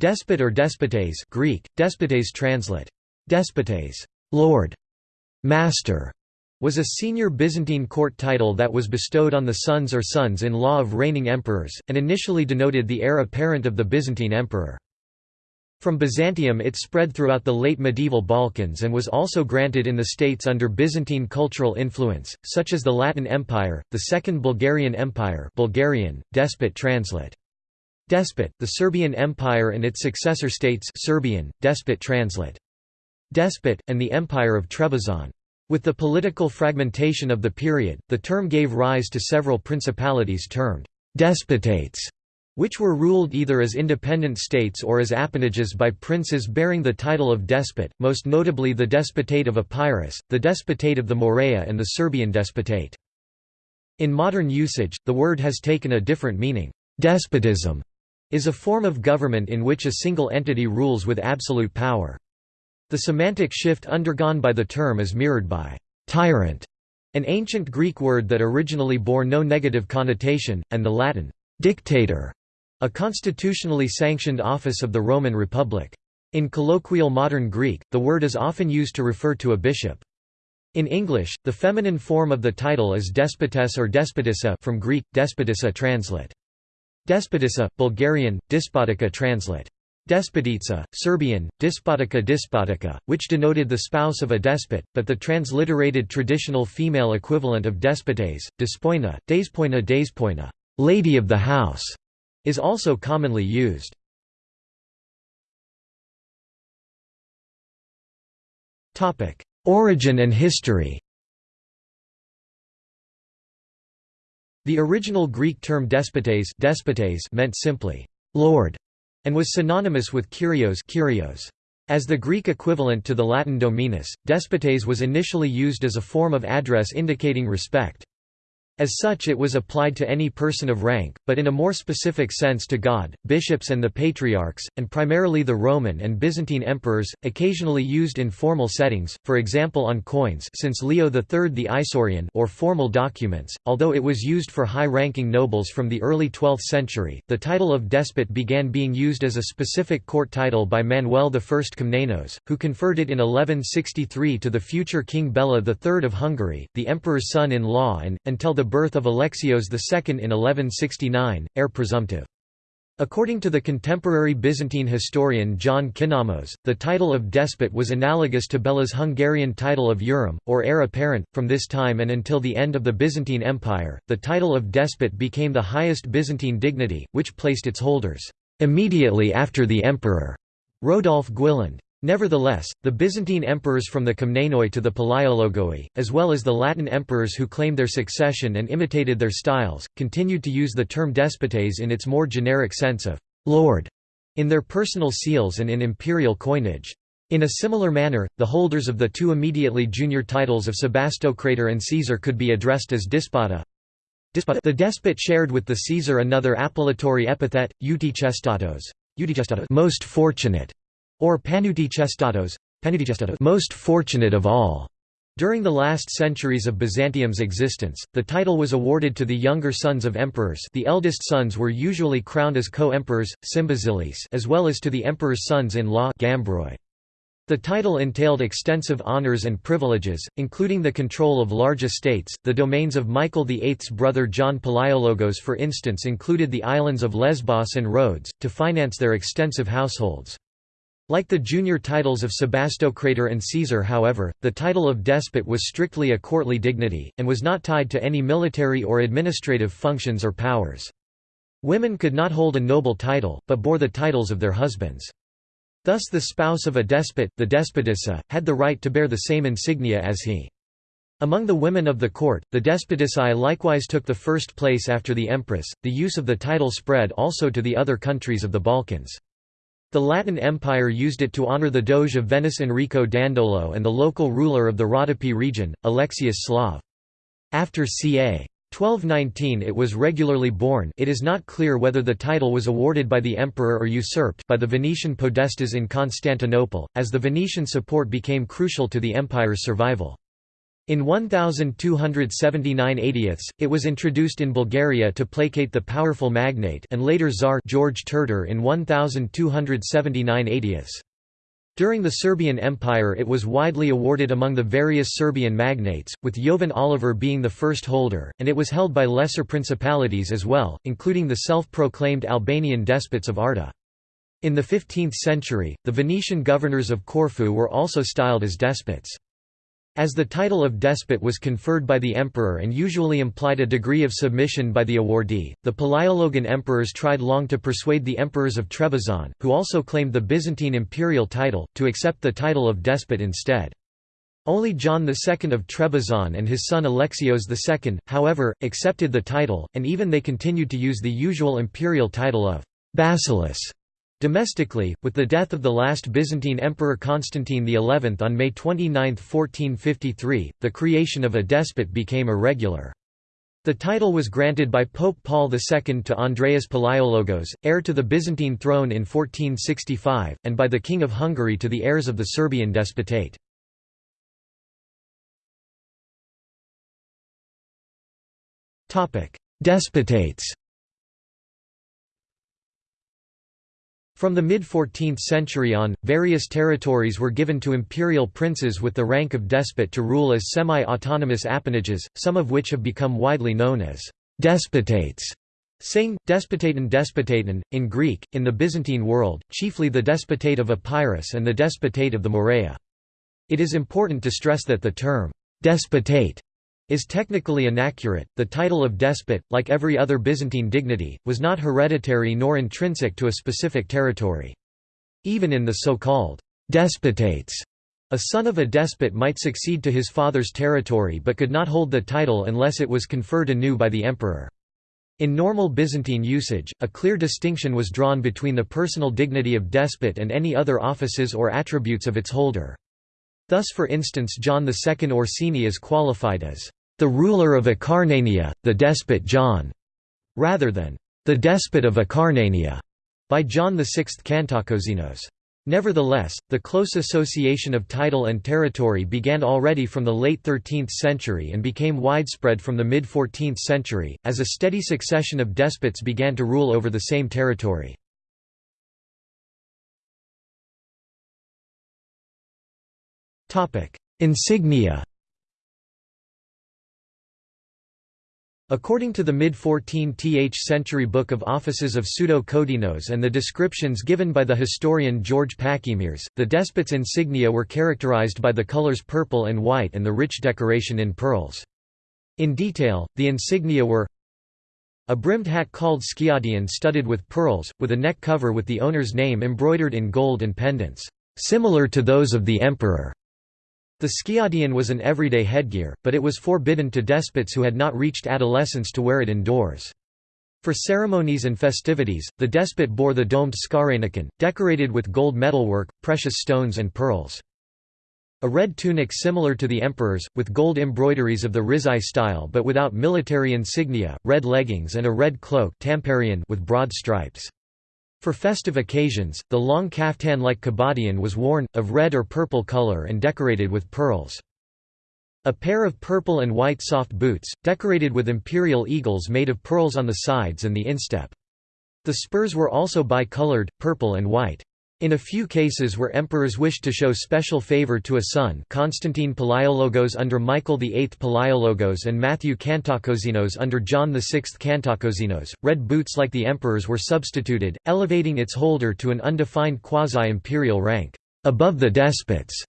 Despot or despotes Greek, despotes translate. Despotes, lord, master, was a senior Byzantine court title that was bestowed on the sons or sons-in-law of reigning emperors, and initially denoted the heir apparent of the Byzantine emperor. From Byzantium it spread throughout the late medieval Balkans and was also granted in the states under Byzantine cultural influence, such as the Latin Empire, the Second Bulgarian Empire Bulgarian, despot translate. Despot, the Serbian Empire and its successor states Serbian, despot translate. Despot, and the Empire of Trebizond. With the political fragmentation of the period, the term gave rise to several principalities termed despotates which were ruled either as independent states or as appanages by princes bearing the title of despot, most notably the Despotate of Epirus, the Despotate of the Morea and the Serbian Despotate. In modern usage, the word has taken a different meaning. Despotism is a form of government in which a single entity rules with absolute power. The semantic shift undergone by the term is mirrored by «tyrant», an ancient Greek word that originally bore no negative connotation, and the Latin «dictator», a constitutionally sanctioned office of the Roman Republic. In colloquial modern Greek, the word is often used to refer to a bishop. In English, the feminine form of the title is despotess or despotissa from Greek, despotissa translate. Despotissa, Bulgarian, despotica translate. Despotitsa, Serbian, despotica despotica, which denoted the spouse of a despot, but the transliterated traditional female equivalent of despotes, despoina, despoina despoina, lady of the house, is also commonly used. Origin and history The original Greek term despotes, despotes meant simply, «lord» and was synonymous with kurios. As the Greek equivalent to the Latin dominus, despotes was initially used as a form of address indicating respect. As such it was applied to any person of rank, but in a more specific sense to God, bishops and the patriarchs, and primarily the Roman and Byzantine emperors, occasionally used in formal settings, for example on coins since Leo III the Isaurian or formal documents, although it was used for high-ranking nobles from the early 12th century. The title of despot began being used as a specific court title by Manuel I Komnenos, who conferred it in 1163 to the future King Bela III of Hungary, the emperor's son-in-law and, until the birth of Alexios II in 1169, heir presumptive. According to the contemporary Byzantine historian John Kinnamos, the title of despot was analogous to Bela's Hungarian title of Urim, or heir apparent. From this time and until the end of the Byzantine Empire, the title of despot became the highest Byzantine dignity, which placed its holders immediately after the emperor. Rodolphe Guiland. Nevertheless, the Byzantine emperors from the Komnenoi to the Palaiologoi, as well as the Latin emperors who claimed their succession and imitated their styles, continued to use the term despotes in its more generic sense of «lord» in their personal seals and in imperial coinage. In a similar manner, the holders of the two immediately junior titles of Sebastocrator and Caesar could be addressed as despota. The despot shared with the Caesar another appellatory epithet, eutychestatos, most fortunate, or Paneutychestatos, most fortunate of all. During the last centuries of Byzantium's existence, the title was awarded to the younger sons of emperors the eldest sons were usually crowned as co-emperors, as well as to the emperor's sons-in-law The title entailed extensive honors and privileges, including the control of large estates. The domains of Michael VIII's brother John Palaiologos, for instance, included the islands of Lesbos and Rhodes, to finance their extensive households. Like the junior titles of Sebastocrator and Caesar however, the title of despot was strictly a courtly dignity, and was not tied to any military or administrative functions or powers. Women could not hold a noble title, but bore the titles of their husbands. Thus the spouse of a despot, the despotissa, had the right to bear the same insignia as he. Among the women of the court, the despotissae likewise took the first place after the empress. The use of the title spread also to the other countries of the Balkans. The Latin Empire used it to honor the Doge of Venice Enrico Dandolo and the local ruler of the Rodopi region, Alexius Slav. After ca. 1219 it was regularly borne it is not clear whether the title was awarded by the emperor or usurped by the Venetian podestas in Constantinople, as the Venetian support became crucial to the empire's survival. In 1279 80 it was introduced in Bulgaria to placate the powerful magnate and later Tsar George Terter in 1279 80 During the Serbian Empire it was widely awarded among the various Serbian magnates, with Jovan Oliver being the first holder, and it was held by lesser principalities as well, including the self-proclaimed Albanian despots of Arta. In the 15th century, the Venetian governors of Corfu were also styled as despots. As the title of despot was conferred by the emperor and usually implied a degree of submission by the awardee, the Palaiologan emperors tried long to persuade the emperors of Trebizond, who also claimed the Byzantine imperial title, to accept the title of despot instead. Only John II of Trebizond and his son Alexios II, however, accepted the title, and even they continued to use the usual imperial title of basileus Domestically, with the death of the last Byzantine Emperor Constantine XI on May 29, 1453, the creation of a despot became irregular. The title was granted by Pope Paul II to Andreas Palaiologos, heir to the Byzantine throne in 1465, and by the King of Hungary to the heirs of the Serbian despotate. Despotates From the mid-14th century on, various territories were given to imperial princes with the rank of despot to rule as semi-autonomous appanages, some of which have become widely known as despotates. Sing, despotaton despotaton, in Greek, in the Byzantine world, chiefly the despotate of Epirus and the despotate of the Morea. It is important to stress that the term, despotate, is technically inaccurate. The title of despot, like every other Byzantine dignity, was not hereditary nor intrinsic to a specific territory. Even in the so-called despotates, a son of a despot might succeed to his father's territory but could not hold the title unless it was conferred anew by the emperor. In normal Byzantine usage, a clear distinction was drawn between the personal dignity of despot and any other offices or attributes of its holder. Thus for instance John II Orsini is qualified as the ruler of Acarnania, the despot John, rather than the despot of Acarnania by John VI Kantakouzenos. Nevertheless, the close association of title and territory began already from the late 13th century and became widespread from the mid-14th century, as a steady succession of despots began to rule over the same territory. Insignia According to the mid-14th century Book of Offices of Pseudo-Kodinos and the descriptions given by the historian George Pachymeres, the despot's insignia were characterized by the colors purple and white and the rich decoration in pearls. In detail, the insignia were a brimmed hat called skiadion studded with pearls, with a neck cover with the owner's name embroidered in gold and pendants, similar to those of the emperor. The skiadion was an everyday headgear, but it was forbidden to despots who had not reached adolescence to wear it indoors. For ceremonies and festivities, the despot bore the domed skaranikon, decorated with gold metalwork, precious stones and pearls. A red tunic similar to the emperor's, with gold embroideries of the Rizai style but without military insignia, red leggings and a red cloak with broad stripes. For festive occasions, the long kaftan-like kabadion was worn, of red or purple color and decorated with pearls. A pair of purple and white soft boots, decorated with imperial eagles made of pearls on the sides and the instep. The spurs were also bi-colored, purple and white. In a few cases where emperors wished to show special favor to a son Constantine Palaiologos under Michael VIII Palaiologos and Matthew Kantakouzenos under John VI Kantakouzenos, red boots like the emperor's were substituted, elevating its holder to an undefined quasi-imperial rank, above the despots.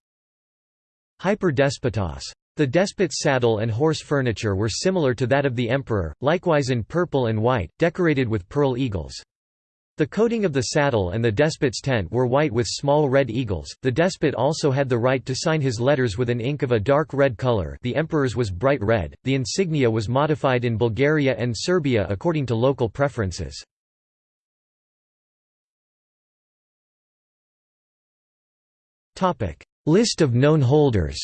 Hyper-despotos. The despot's saddle and horse furniture were similar to that of the emperor, likewise in purple and white, decorated with pearl eagles. The coating of the saddle and the despot's tent were white with small red eagles. The despot also had the right to sign his letters with an ink of a dark red color. The emperor's was bright red. The insignia was modified in Bulgaria and Serbia according to local preferences. Topic: List of known holders.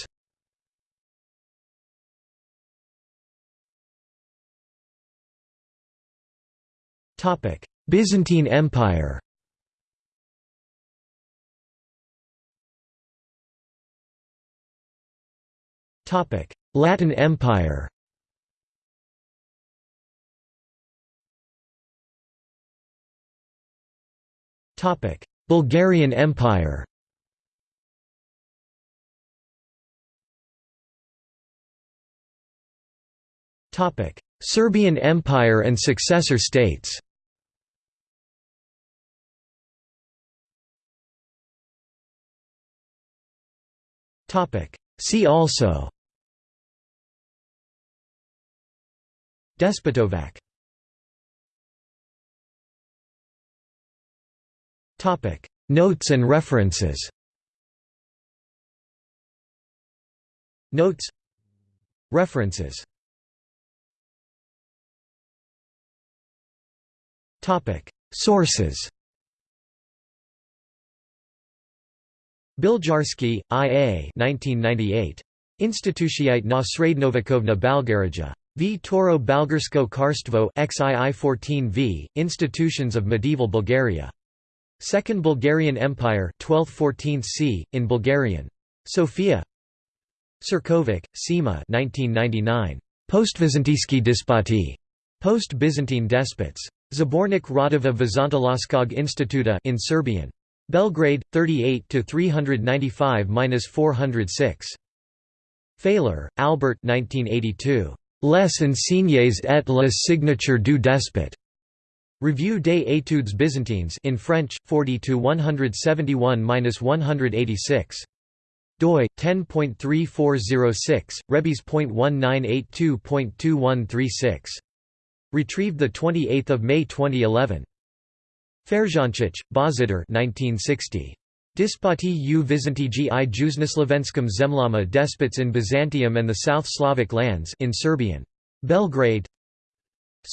Topic: Byzantine Empire. Latin Empire. Bulgarian Empire. Serbian Empire and successor states See also. Despotovac. Notes and references. Notes. References. Sources Biljarski, I. A. 1998. Institutiite na Srednovekovna Balgarija. V. Toro Balgarsko Karstvo XII 14 v. Institutions of Medieval Bulgaria. Second Bulgarian Empire 12th–14th c. in Bulgarian. Sofia Ćirković, Sima 1999. Post-Vizantijski despoti. Post-Byzantine despots. Zbornik Radova Vizantoloskog Instituta in Serbian. Belgrade 38 to 395-406. Failler, Albert 1982. Les Insignes et les signatures du despot. Revue des études byzantines in French 40 to 171-186. doi 10.3406 rebis.1982.2136 retrieved the 28th of May 2011 Ferjančić, Božidar 1960. Dispati u Vizantiji i Jusnoslovenskom zemljama despots in Byzantium and the South Slavic lands in Serbian. Belgrade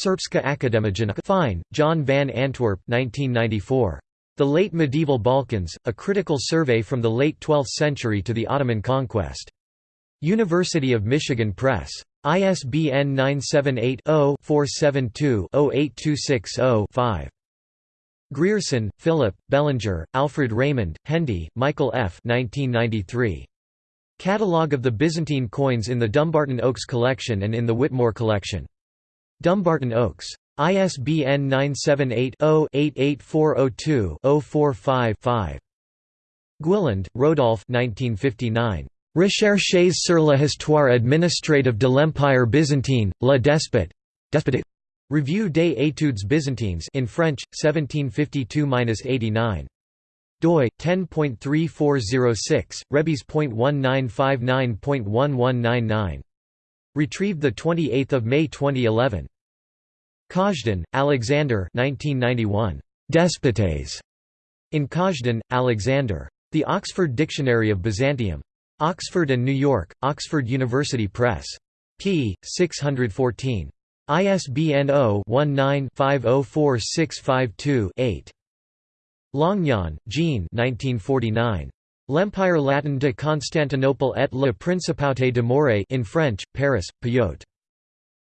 Srpska akademijna Fine, John van Antwerp 1994. The Late Medieval Balkans, a critical survey from the late 12th century to the Ottoman conquest. University of Michigan Press. ISBN 978 Grierson, Philip, Bellinger, Alfred Raymond, Hendy, Michael F. 1993. Catalogue of the Byzantine coins in the Dumbarton Oaks collection and in the Whittemore collection. Dumbarton Oaks. ISBN 978-0-88402-045-5. Guiland, Rodolphe 1959. Recherches sur la histoire administrative de l'Empire byzantin, la despote. Revue des études byzantines in French, 1752–89. doi 10.3406 rebis.1959.1199 retrieved the 28th of May 2011 Kazhdan, Alexander 1991 Despotes. In Kazhdan, Alexander. The Oxford Dictionary of Byzantium. Oxford and New York Oxford University Press. P 614 ISBN 0-19-504652-8. Longnon, Jean L'Empire Latin de Constantinople et la Principauté de Morée in French, Paris, Payot.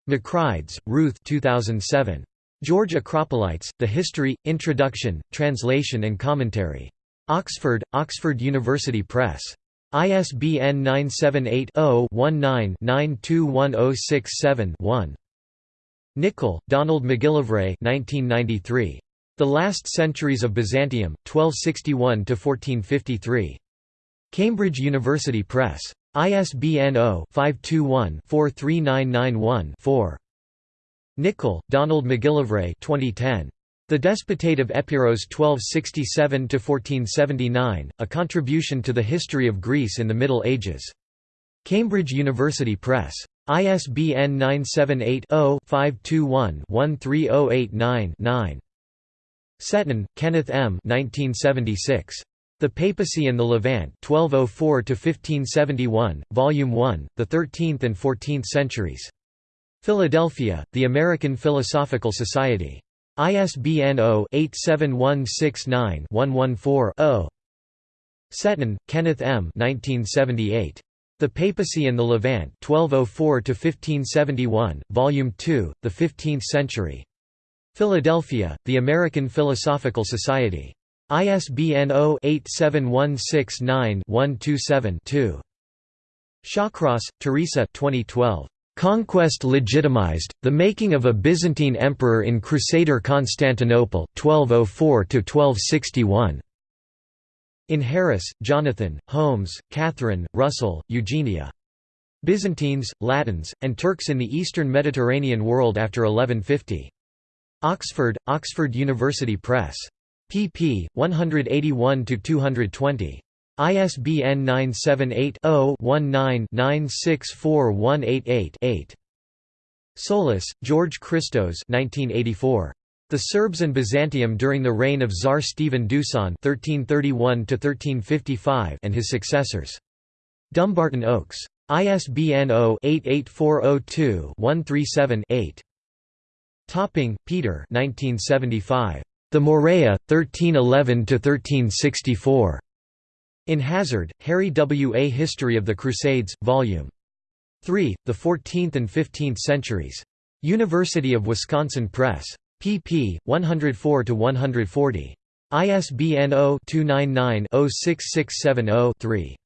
Macrides, Ruth 2007. George Acropolites, The History, Introduction, Translation and Commentary. Oxford, Oxford University Press. ISBN 978 0 19 921067 1. Nicol, Donald McGillivray 1993. The Last Centuries of Byzantium, 1261–1453. Cambridge University Press. ISBN 0-521-43991-4. Nicol, Donald McGillivray 2010. The Despotate of Epirus 1267–1479, A Contribution to the History of Greece in the Middle Ages. Cambridge University Press. ISBN 978-0-521-13089-9. Setton, Kenneth M. 1976. The Papacy and the Levant 1204–1571, Volume 1, The Thirteenth and Fourteenth Centuries. Philadelphia, The American Philosophical Society. ISBN 0-87169-114-0. Setton, Kenneth M. 1978. The Papacy and the Levant 1204 to 1571, Volume 2, The Fifteenth Century. Philadelphia, The American Philosophical Society. ISBN 0-87169-127-2. Shawcross, Teresa 2012. Conquest legitimized, the making of a Byzantine emperor in Crusader Constantinople 1204–1261. In Harris, Jonathan, Holmes, Catherine, Russell, Eugenia. Byzantines, Latins, and Turks in the Eastern Mediterranean world after 1150. Oxford, Oxford University Press. pp. 181–220. ISBN 978-0-19-964188-8. Soulis, George Christos 1984. The Serbs and Byzantium during the reign of Tsar Stephen Dusan (1331–1355) and his successors. Dumbarton Oaks. ISBN 0-88402-137-8. Topping, Peter. 1975. The Morea, 1311–1364. In Hazard, Harry W. A History of the Crusades, Vol. 3, The Fourteenth and Fifteenth Centuries. University of Wisconsin Press. Pp. 104–140. ISBN 0-299-06670-3.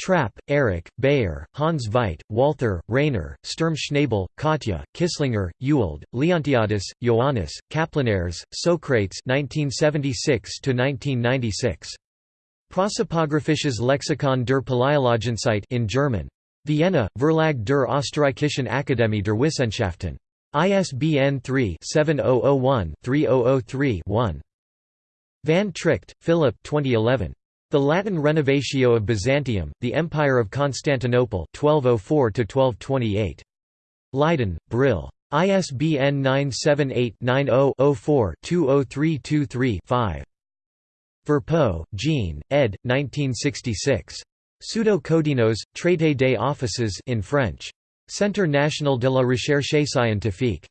Trapp, Erich, Bayer, Hans Veit, Walther, Rainer, Sturm Schnabel, Katja, Kisslinger, Ewald, Leontiadis, Ioannis, Kaplaneres, Socrates 1976–1996. Prosopographisches Lexikon der Paläologenzeit in German. Vienna, Verlag der Österreichischen Akademie der Wissenschaften. ISBN 3-7001-3003-1. Van Tricht, Philip 2011. The Latin Renovatio of Byzantium, The Empire of Constantinople 1204–1228. Leiden, Brill. ISBN 978 90 4 20323 5 Verpeaux, Jean, ed. 1966. Pseudo-Kodinos, Traité des offices in French. Centre national de la recherche scientifique.